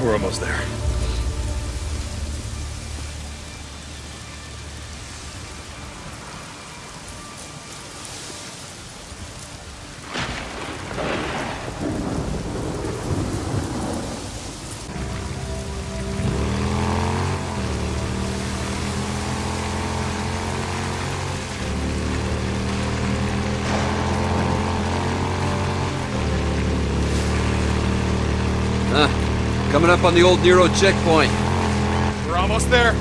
We're almost there. Coming up on the old Nero checkpoint. We're almost there.